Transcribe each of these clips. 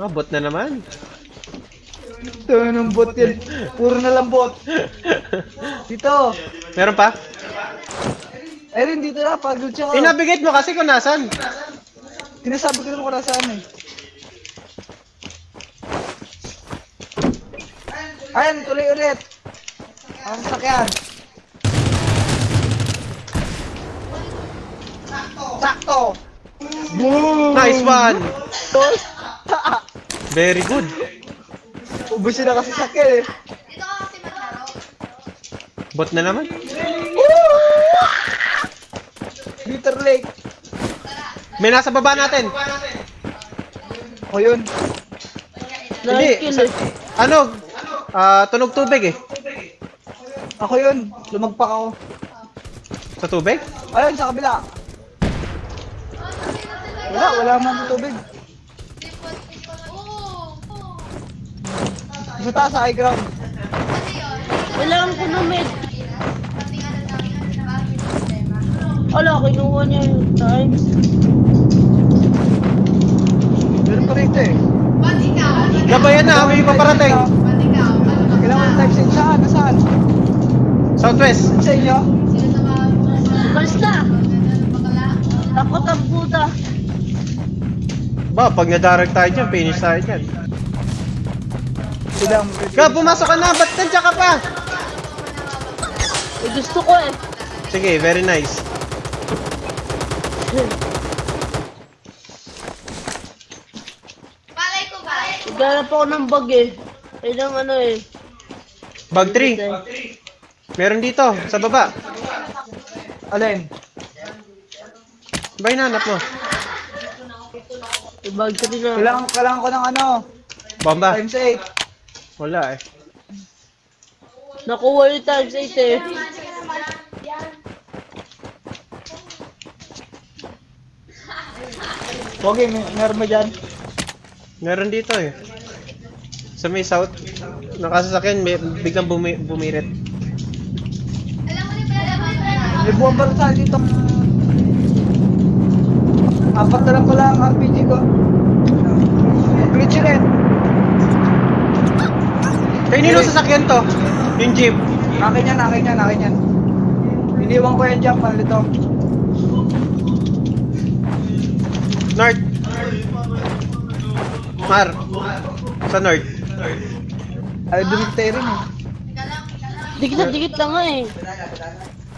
Oh, bot na naman. Ito ng bot yan. Puro na lang bot. Dito. Meron pa? Erin, dito na. Pagod siya. Inabigate mo kasi kung nasan. Sinasabi ko naman kung nasaan eh. Ayan, tuloy ulit. Ang sakyan. Sakto. Boom! Nice one! Very good. Ubusin na kasi sakyan eh. Dito ka kasi maglaro. Bot na naman. Bitter Lake. May nasa baba natin. O yun. Hindi. Sa, ano? Ah, tunog tubig eh. Ako yun. Lumagpak ako. Sa tubig? Ayun, sa kabila. Wala, wala man sa tubig. Sa taas, sa high ground. Bakit yung problema. Wala, kinuha niya yung times. Meron pa rito eh. Gabayan na, may paparating. Kailangan type sa saan? Nasaan? Southwest. Sa inyo? Basta, takot ang puta. Ba, pag nadarag tayo dyan, finish tayo dyan. Silang Ka, pumasok ka na. Ba't nandiyan ka pa? Eh, gusto ko eh. Sige, very nice. Palay ko ba? Naghanap ako ng bag eh. Ay, ng ano eh. Bag 3. Meron dito, sa baba. Alin? Ba hinanap mo? May bag 3 na. Kailangan, kailangan ko ng ano? Bomba. Times 8. Wala eh. Nakuha yung times 8 eh. Okay, may, meron mo dyan? Meron dito eh. Sa may south. Nakasasakyan, may, biglang bumi, bumirit. May buwang barsa dito. Apat na lang pala ang RPG ko. Glitch rin. Kaya nino sasakyan to? Yung jeep. Akin yan, akin yan, akin yan. Iniwan ko yan dyan, palito. North. Mar. Sa north. Ay, dumit tayo rin eh. Dikit na dikit lang nga eh.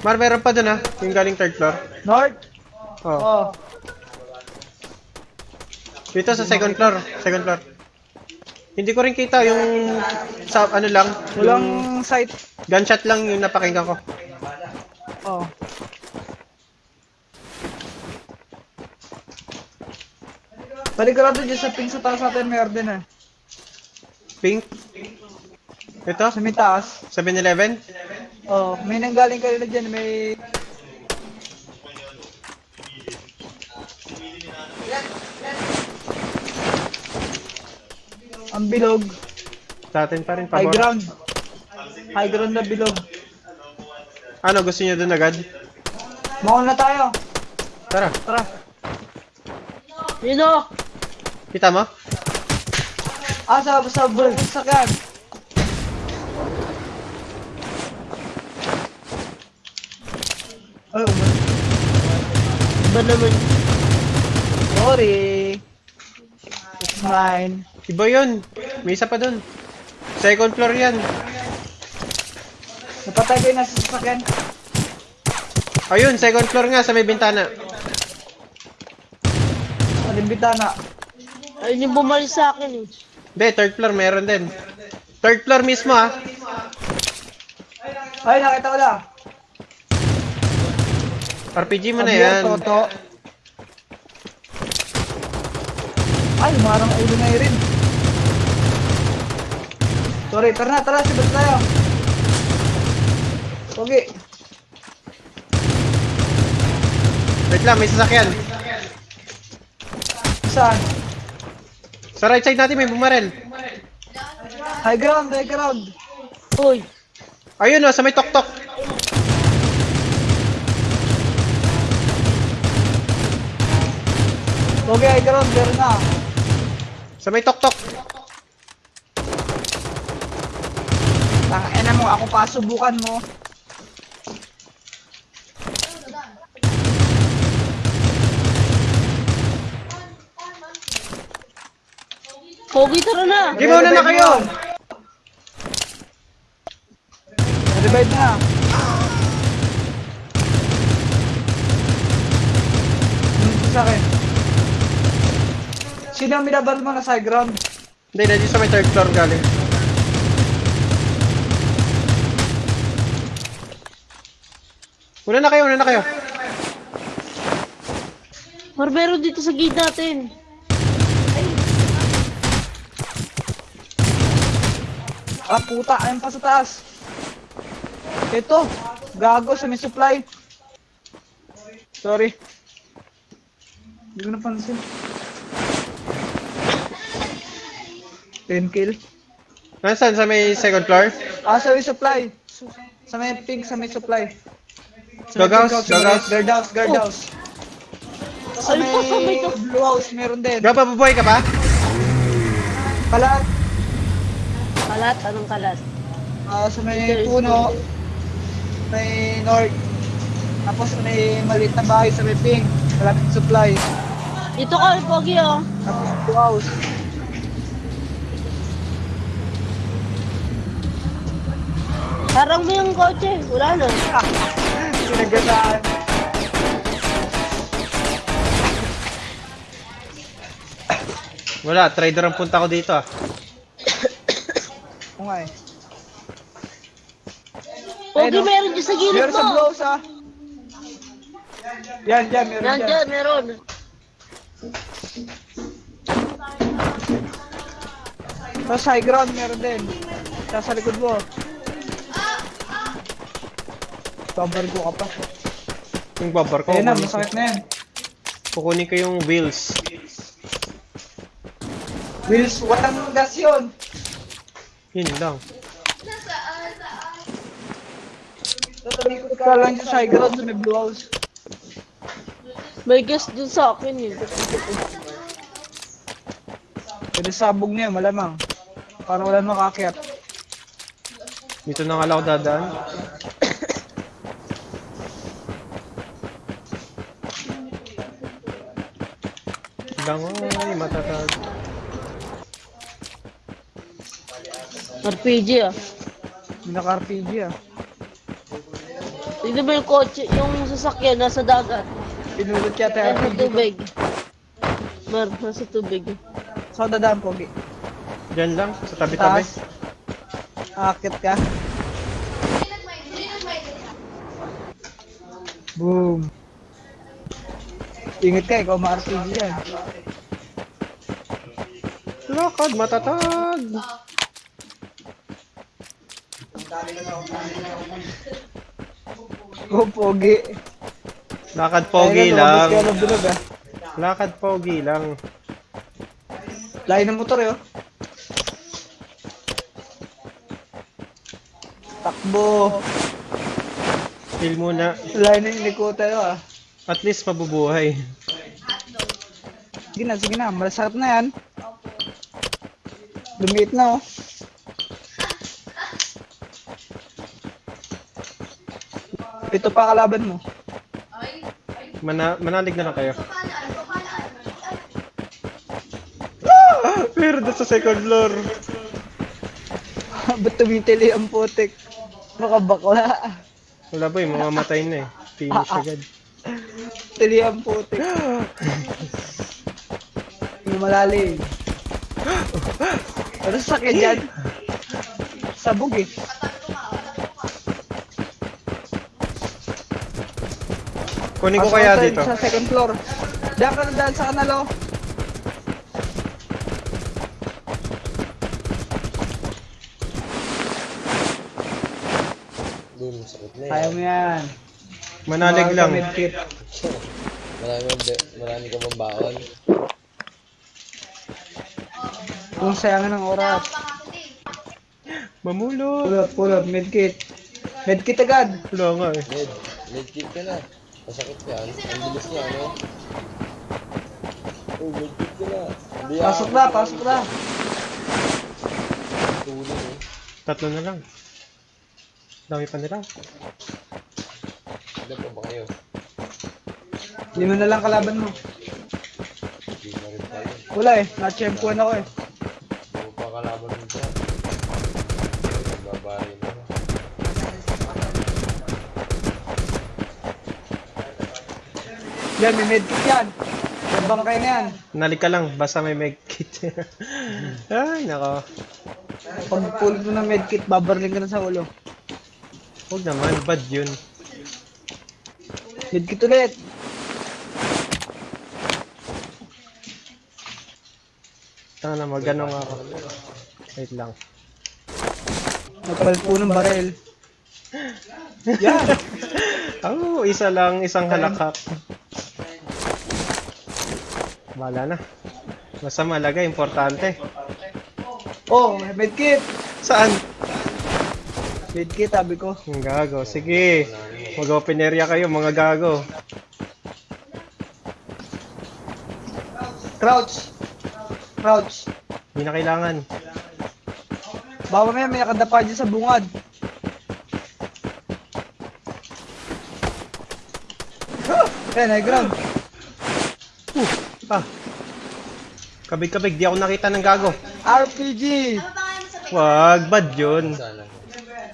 Mar, meron pa dun ah. Yung galing third floor. North? Oh. Oh. Dito sa second floor. Second floor. Hindi ko rin kita yung sa ano lang. Walang Yung sight. gunshot lang yung napakinggan ko. Oh. Paligurado dyan sa ping sa taas natin may order na. Pink. Ito, Sa may taas. 7-Eleven. Oh, may nanggaling kanina dyan, may... Ang bilog. Sa atin pa rin. High Pabor. ground. High ground na bilog. Ano, gusto niyo dun agad? Mall na tayo. Tara. Tara. Yun o. Kita mo? Ah, sa, sa, sa, sakyan. Ay, umas. Ba naman? Sorry. It's mine. Iba yun. May isa pa dun. Second floor yan. Napatay ko yung nasa sasakyan. Ayun, second floor nga sa may bintana. Aling bitana. Ayun yung bumalik sa akin eh. Hindi, third floor meron din. Third floor mismo ah. Ay, nakita ko na. RPG mo na yan. Toto. Ay, marang ulo na rin. Sorry, tara na, tara, sibot tayo. Okay. Wait lang, may sasakyan. Saan? Sa right side natin may bumarel. High ground, high ground. Uy. Ayun oh, sa may tok-tok. Okay, high ground, meron na. Sa may tok-tok. Mo, ako pa subukan mo. Pogi, tara na. Di ba na na kayo? Revive na. Dito sa akin. Sino ang binabar mo na side ground? Hindi, na sa may third floor galing. Una na kayo, una na kayo. Barbero dito sa gate natin. Ah, puta, ayun pa sa taas. Ito, gago sa may supply. Sorry. Hindi ko napansin. 10 kill. Nasaan? Sa may second floor? Ah, sa may supply. Sa may pink, sa may supply. Dog house, dog house. Guard house, guard house. Sa Ay, pa, sa may blue house, meron din. Gaba, babuhay ka pa? Kalat, Kalat, anong kalat? ah, sa may puno, may north. Tapos may maliit na bahay sa may pink. Malapit supply. Dito ka, Pogi, oh. Tapos blue house. Harang mo yung kotse. Wala na. Sinagasaan. Wala, trader ang punta ko dito ah. Oo nga eh. Pogi, Ayun, oh. meron dyan sa gilid Meron sa mo. house ah. Yan, yan, meron Yan dyan. dyan, meron. Sa high ground, meron din. Sa sa likod mo. Cover ko ka pa. Yung babar ko. Ayun na, masakit na yan. Kukunin ko yung wheels. Wheels, walang gas yun. Yun lang. Tatalikod ka lang dyan sa high ground sa may blue house. May gas dun sa akin, eh. Pwede sabog niya, malamang. Para wala makakyat. Dito na nga lang ako dadaan. Langoy, matatag. RPG, ah. Naka-RPG ah. Tignan mo yung kotse, yung sasakyan, nasa dagat. Pinulot yata yung Nasa RPG. tubig. Mar, nasa tubig. Saan dadaan, Pogi? Diyan lang, sa tabi-tabi. Taas. Akit ka. Boom. Ingat ka, ikaw ma-RPG yan. Lakad, matatag. Go, Pogi. Lakad pogi Ayun, lumabas ka lang. ng bilog ah. Lakad pogi lang. Layo ng motor eh, oh. Takbo. Chill muna. Layo na yung likutan oh, ah. At least mabubuhay. Sige na, sige na. Malasarap na yan. Lumiit na, oh. Ito pa kalaban mo. Mana manalig na lang kayo. Pero doon sa second floor. Ba't tumitili ang putik? Baka bakla. Wala ba yung mamamatay na eh. Finish agad. Tili ang putik. Yung malalim. Ano sakit dyan? Sabog eh. Kunin ko kaya dito. Sa second floor. Diyan ka na daan sa kanal oh. Boom, sakit na Kaya yan. mo yan. Manalig Mga lang. Marami, marami ka bang baon. Kung sayangan ng oras. Mamulo. Pull up, pull up, medkit. Medkit agad. Wala nga eh. Med, medkit ka na. Masakit ka. Ang bilis niya, ano? Oh, medkit ka na. Hindi Pasok na, pasok na. Tulog eh. Tatlo na lang. Dami pa nila. Ilan pa ba kayo? Lima na lang kalaban mo. Hindi. Wala eh, na-champuan ako eh. Ano pa kalaban mo dyan? Nagbabahay na. Yan, may medkit yan. May bangkay na yan. Nalik ka lang, basta may medkit. Ay, nako. Pag pulot mo ng medkit, babarling ka na sa ulo. Huwag naman, bad yun. Medkit ulit. Tanga na, magano nga ako. Wait lang. Nagpalpo ng barel. Yan. Oh, isa lang, isang halakak. Wala na. Basta malaga, importante. Oh, may medkit. Saan? Medkit, sabi ko. Ang gago. Sige. Mag-open area kayo, mga gago. Crouch. Crouch. Hindi na kailangan. Baka may may nakadapa dyan sa bungad. Eh, high ground. Ah. Kabig-kabig, di ako nakita ng gago. RPG. Mo? Wag, bad yun.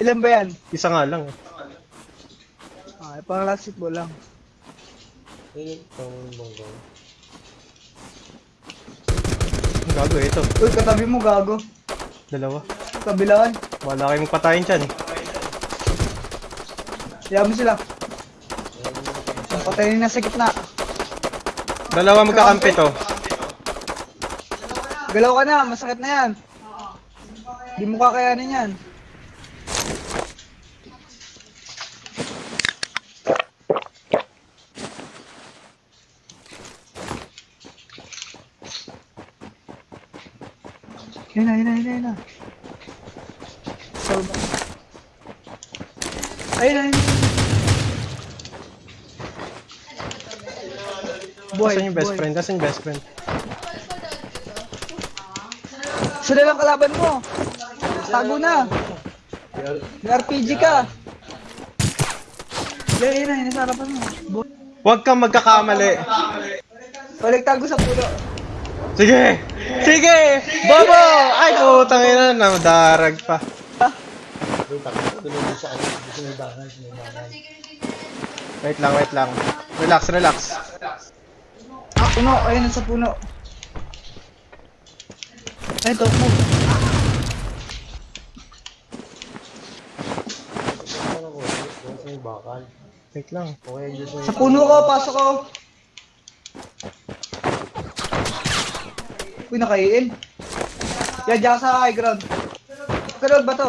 Ilan ba yan? Isa nga lang. Ah, pang last ball lang. Ilan pang bangko? Ang gago, ito. Uy, katabi mo, gago. Dalawa. Kabilaan. Wala kayong patayin dyan. Mo sila. Patayin na sa gitna. Dalawa magkakampi to. Galaw ka na, masakit na yan. Di mo kakayanin yan. Yun na, yun na, yun na, yun na. Solve. Ayun na, yun na. Boy, Nasaan yung best boy. friend? Nasaan yung best friend? Sila lang kalaban mo. Tago na. May RPG ka. Yan, yun na sa harapan mo. Huwag kang magkakamali. Balik tago sa pulo. Sige! Sige! Bobo! Ay, putang ina, nadarag pa. Wait lang, wait lang. Relax, relax. Puno, ayun sa puno. Ay, top mo. Wait lang. Sa puno ko, pasok ko. Uy, nakaiin. Yan, dyan sa high ground. Ground ba to?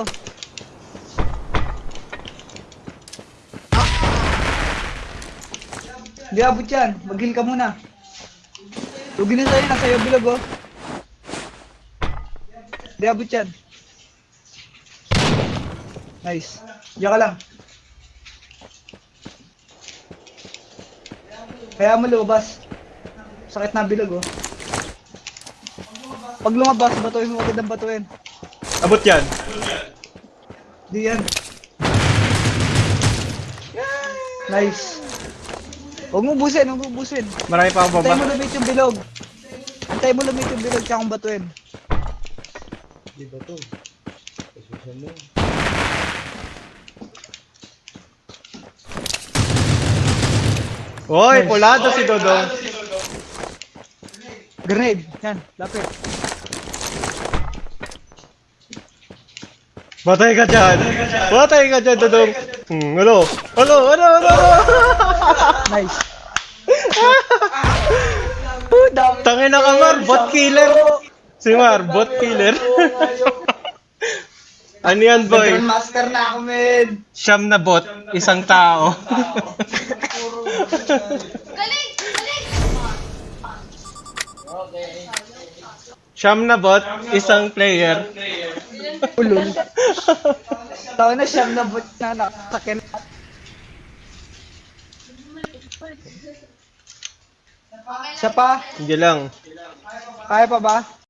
Hindi abot yan. Mag-heal ka muna. Lugi na sa'yo, nasa iyo bilog oh. Hindi abot yan. Nice. Diyan ka lang. Kaya mo lumabas. Sakit na bilog oh. Pag lumabas, batuin mo agad ang batuin. Abot yan. Di yan. Nice. Huwag mo busin, huwag mo busin. Marami pa ako Antay mo lumit yung bilog. Antay mo lumit yung bilog, tsaka kong batuin. Di ba to? Pasusan mo. Hoy, pulado si Dodong. Grenade. Yan, lapit. Batay ka dyan. Batay ka dyan, Dodong. Hmm, ano? Ano? Ano? Ano? Nice. Tangin na ka, Mar. Bot killer. Si Mar, bot killer. ano yan, boy? Master na ako, men. Siyam na bot, isang tao. Galing! Galing! Siyam na bot, isang player. Ulol. Tawa na siyam na bot na nakasakin. Siya pa. Hindi lang. Kaya pa ba?